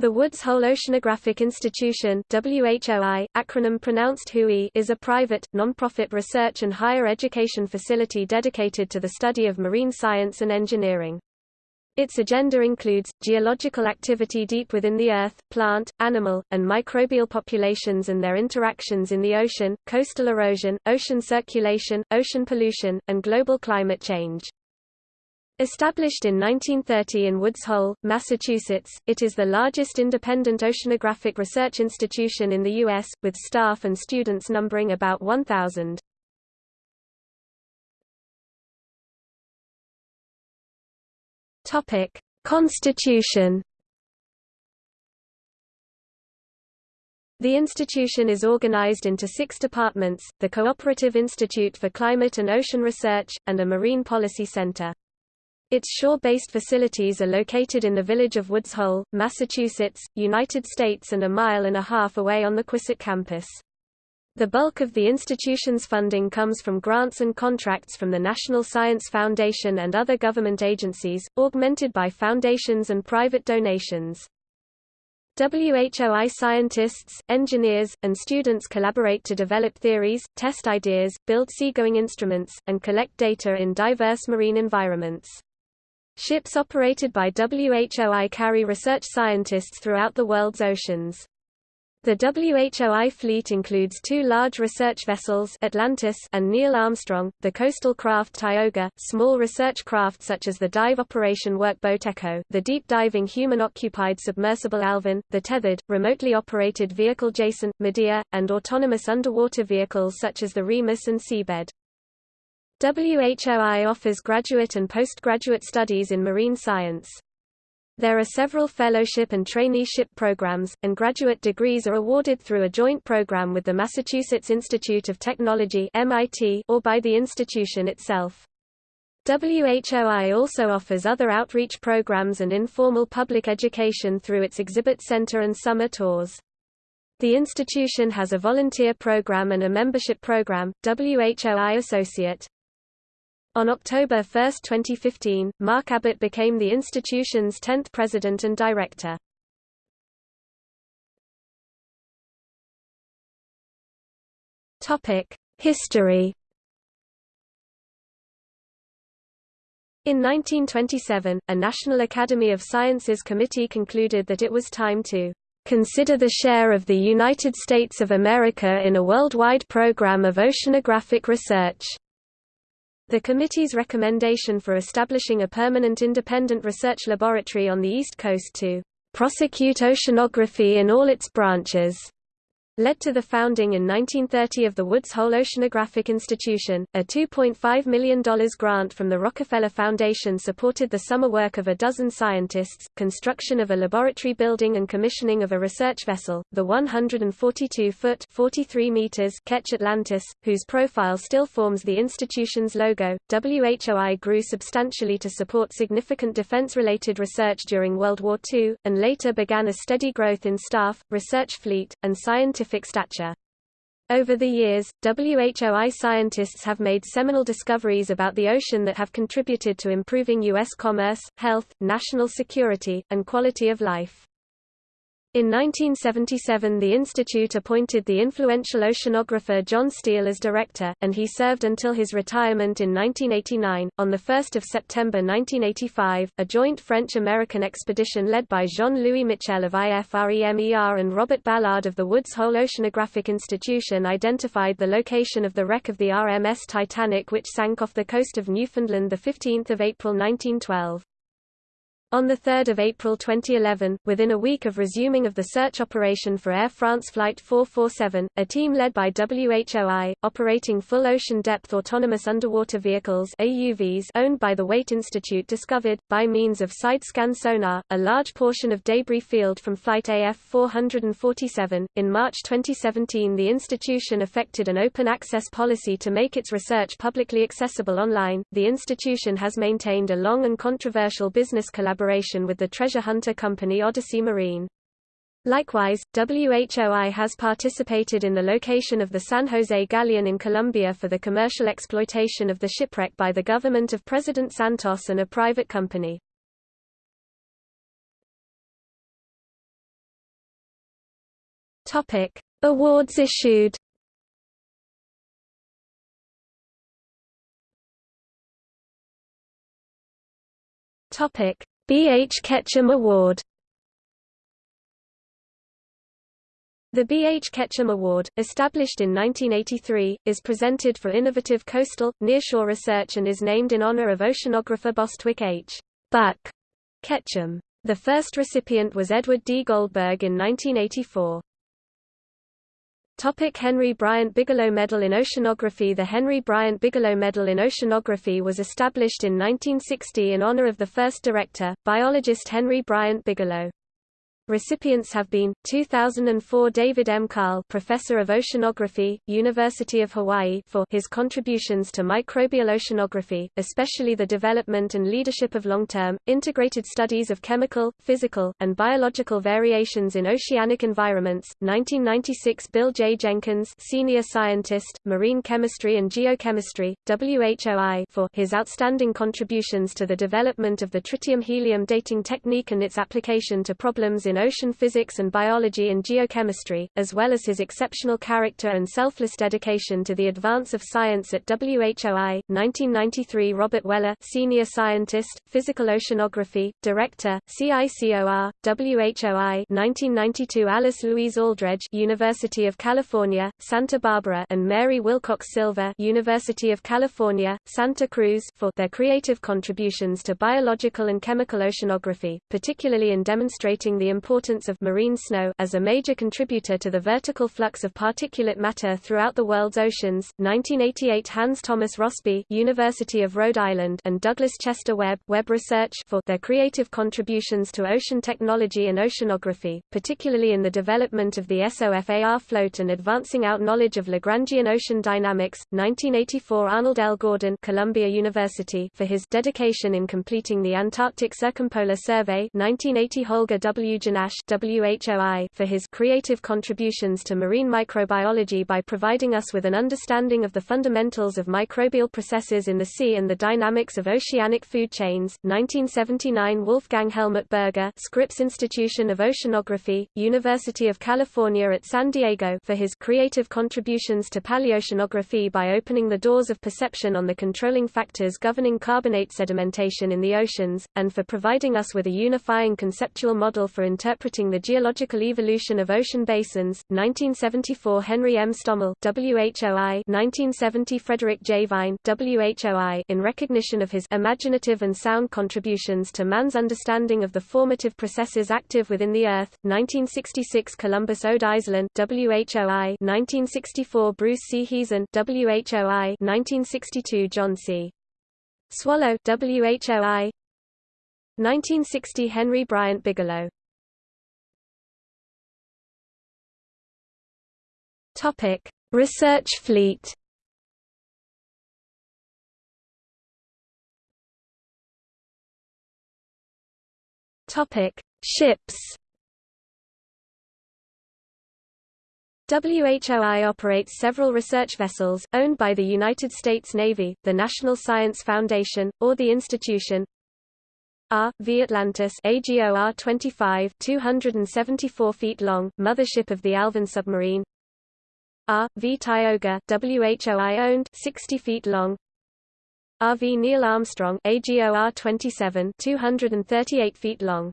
The Woods Hole Oceanographic Institution WHOI, acronym pronounced WHOI, is a private, non-profit research and higher education facility dedicated to the study of marine science and engineering. Its agenda includes, geological activity deep within the Earth, plant, animal, and microbial populations and their interactions in the ocean, coastal erosion, ocean circulation, ocean pollution, and global climate change. Established in 1930 in Woods Hole, Massachusetts, it is the largest independent oceanographic research institution in the U.S., with staff and students numbering about 1,000. Constitution The institution is organized into six departments, the Cooperative Institute for Climate and Ocean Research, and a Marine Policy Center. Its shore-based facilities are located in the village of Woods Hole, Massachusetts, United States and a mile and a half away on the Quissett campus. The bulk of the institution's funding comes from grants and contracts from the National Science Foundation and other government agencies, augmented by foundations and private donations. WHOI scientists, engineers, and students collaborate to develop theories, test ideas, build seagoing instruments, and collect data in diverse marine environments. Ships operated by WHOI carry research scientists throughout the world's oceans. The WHOI fleet includes two large research vessels Atlantis and Neil Armstrong, the coastal craft Tioga, small research craft such as the dive operation workboat Echo, the deep-diving human-occupied submersible Alvin, the tethered, remotely operated vehicle Jason, Medea, and autonomous underwater vehicles such as the Remus and Seabed. WHOI offers graduate and postgraduate studies in marine science. There are several fellowship and traineeship programs, and graduate degrees are awarded through a joint program with the Massachusetts Institute of Technology MIT or by the institution itself. WHOI also offers other outreach programs and informal public education through its exhibit center and summer tours. The institution has a volunteer program and a membership program, WHOI Associate. On October 1, 2015, Mark Abbott became the institution's 10th president and director. History In 1927, a National Academy of Sciences committee concluded that it was time to consider the share of the United States of America in a worldwide program of oceanographic research. The committee's recommendation for establishing a permanent independent research laboratory on the East Coast to prosecute oceanography in all its branches led to the founding in 1930 of the Woods Hole Oceanographic Institution. A $2.5 million grant from the Rockefeller Foundation supported the summer work of a dozen scientists, construction of a laboratory building and commissioning of a research vessel, the 142-foot (43 meters) Ketch Atlantis, whose profile still forms the institution's logo. WHOI grew substantially to support significant defense-related research during World War II, and later began a steady growth in staff, research fleet, and scientific stature. Over the years, WHOI scientists have made seminal discoveries about the ocean that have contributed to improving U.S. commerce, health, national security, and quality of life. In 1977 the institute appointed the influential oceanographer John Steele as director, and he served until his retirement in 1989. On 1 September 1985, a joint French-American expedition led by Jean-Louis Michel of IFREMER and Robert Ballard of the Woods Hole Oceanographic Institution identified the location of the wreck of the RMS Titanic which sank off the coast of Newfoundland 15 April 1912. On 3 April 2011, within a week of resuming of the search operation for Air France Flight 447, a team led by WHOI, operating full ocean depth autonomous underwater vehicles AUVs owned by the Waitt Institute discovered, by means of side-scan sonar, a large portion of debris field from Flight AF 447. In March 2017 the institution effected an open access policy to make its research publicly accessible online. The institution has maintained a long and controversial business collaboration collaboration with the treasure hunter company Odyssey Marine. Likewise, WHOI has participated in the location of the San Jose Galleon in Colombia for the commercial exploitation of the shipwreck by the government of President Santos and a private company. Topic: Awards issued. Topic: B. H. Ketchum Award. The B. H. Ketchum Award, established in 1983, is presented for innovative coastal, nearshore research and is named in honor of oceanographer Bostwick H. Buck Ketchum. The first recipient was Edward D. Goldberg in 1984. Topic Henry Bryant Bigelow Medal in Oceanography The Henry Bryant Bigelow Medal in Oceanography was established in 1960 in honor of the first director, biologist Henry Bryant Bigelow. Recipients have been 2004 David M. Karl, Professor of Oceanography, University of Hawaii, for his contributions to microbial oceanography, especially the development and leadership of long-term integrated studies of chemical, physical, and biological variations in oceanic environments. 1996 Bill J. Jenkins, Senior Scientist, Marine Chemistry and Geochemistry, WHOI, for his outstanding contributions to the development of the tritium-helium dating technique and its application to problems in ocean physics and biology and geochemistry, as well as his exceptional character and selfless dedication to the advance of science at WHOI. 1993 Robert Weller, Senior Scientist, Physical Oceanography, Director, CICOR, WHOI 1992 Alice Louise Alldredge University of California, Santa Barbara and Mary Wilcox Silver University of California, Santa Cruz for their creative contributions to biological and chemical oceanography, particularly in demonstrating the importance importance of marine snow as a major contributor to the vertical flux of particulate matter throughout the world's oceans. 1988 Hans Thomas Rossby, University of Rhode Island, and Douglas Chester Webb, Webb Research for their creative contributions to ocean technology and oceanography, particularly in the development of the SOFAR float and advancing out knowledge of Lagrangian ocean dynamics. 1984 Arnold L. Gordon, Columbia University, for his dedication in completing the Antarctic Circumpolar Survey. 1980 Holger W. Nash WHOI for his creative contributions to marine microbiology by providing us with an understanding of the fundamentals of microbial processes in the sea and the dynamics of oceanic food chains. 1979 Wolfgang Helmut Berger Scripps Institution of Oceanography, University of California at San Diego for his creative contributions to paleoceanography by opening the doors of perception on the controlling factors governing carbonate sedimentation in the oceans, and for providing us with a unifying conceptual model for interpreting the geological evolution of ocean basins, 1974 Henry M. Stommel WHOI 1970 Frederick J. Vine WHOI in recognition of his imaginative and sound contributions to man's understanding of the formative processes active within the Earth, 1966 Columbus Ode Iselin WHOI 1964 Bruce C. Heezen WHOI 1962 John C. Swallow WHOI 1960 Henry Bryant Bigelow Topic: Research fleet. Topic: Ships. WHOI operates several research vessels, owned by the United States Navy, the National Science Foundation, or the institution. R. V. Atlantis AGOR 25 274 feet long, mothership of the Alvin submarine R.V. Tioga WHOI owned 60 feet long RV Neil Armstrong AGOR 27 238 feet long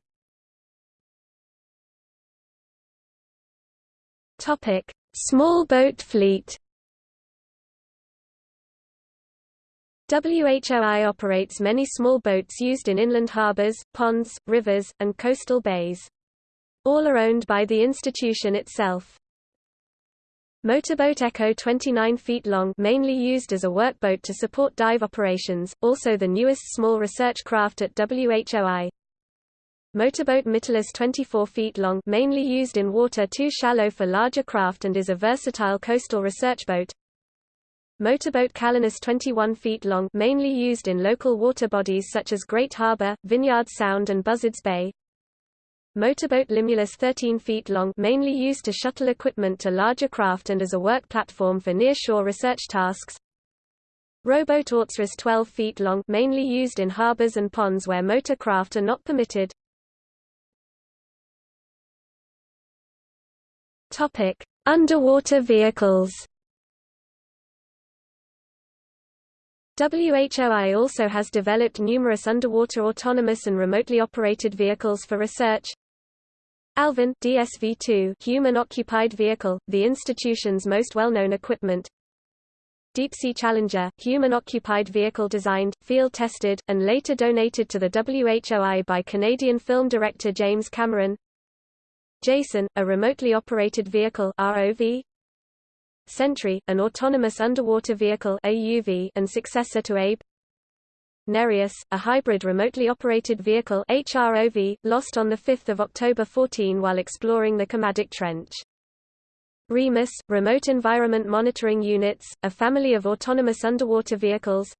Topic Small boat fleet WHOI operates many small boats used in inland harbors, ponds, rivers, and coastal bays. All are owned by the institution itself. Motorboat Echo 29 feet long mainly used as a workboat to support dive operations, also the newest small research craft at WHOI. Motorboat Mytilus 24 feet long mainly used in water too shallow for larger craft and is a versatile coastal research boat. Motorboat Calanus 21 feet long mainly used in local water bodies such as Great Harbor, Vineyard Sound and Buzzards Bay. Motorboat Limulus 13 feet long mainly used to shuttle equipment to larger craft and as a work platform for near-shore research tasks. Rowboat Ortsras 12 feet long mainly used in harbors and ponds where motor craft are not permitted. Topic: Underwater vehicles. WHOI also has developed numerous underwater autonomous and remotely operated vehicles for research. Alvin DSV-2 human-occupied vehicle, the institution's most well-known equipment. Deep Sea Challenger, human-occupied vehicle designed, field-tested, and later donated to the WHOI by Canadian film director James Cameron. Jason, a remotely operated vehicle ROV, Sentry, an autonomous underwater vehicle AUV and successor to Abe. Nereus, a hybrid remotely operated vehicle HROV, lost on 5 October 14 while exploring the Kermadec Trench. REMUS, Remote Environment Monitoring Units, a family of autonomous underwater vehicles.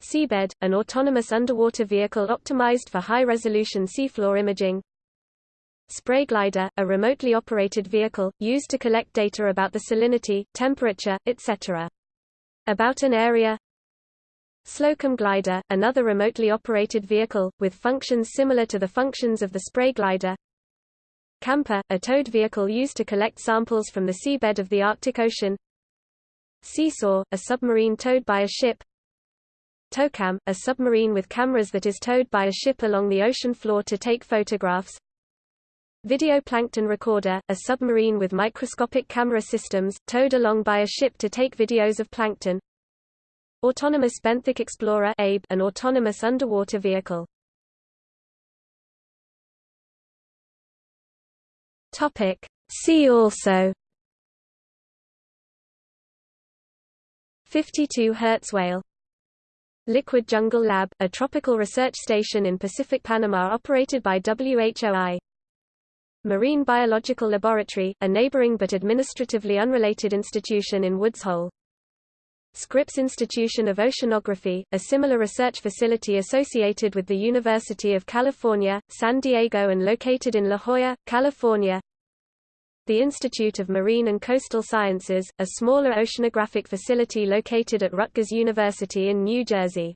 Seabed, an autonomous underwater vehicle optimized for high-resolution seafloor imaging. Spray glider, a remotely operated vehicle, used to collect data about the salinity, temperature, etc. About an area Slocum glider, another remotely operated vehicle, with functions similar to the functions of the spray glider. Camper, a towed vehicle used to collect samples from the seabed of the Arctic Ocean. Seesaw, a submarine towed by a ship. Towcam, a submarine with cameras that is towed by a ship along the ocean floor to take photographs. Video plankton recorder, a submarine with microscopic camera systems, towed along by a ship to take videos of plankton. Autonomous benthic explorer ABE, an autonomous underwater vehicle. Topic. See also 52 Hz whale Liquid Jungle Lab, a tropical research station in Pacific Panama operated by WHOI Marine Biological Laboratory, a neighboring but administratively unrelated institution in Woods Hole. Scripps Institution of Oceanography, a similar research facility associated with the University of California, San Diego and located in La Jolla, California. The Institute of Marine and Coastal Sciences, a smaller oceanographic facility located at Rutgers University in New Jersey.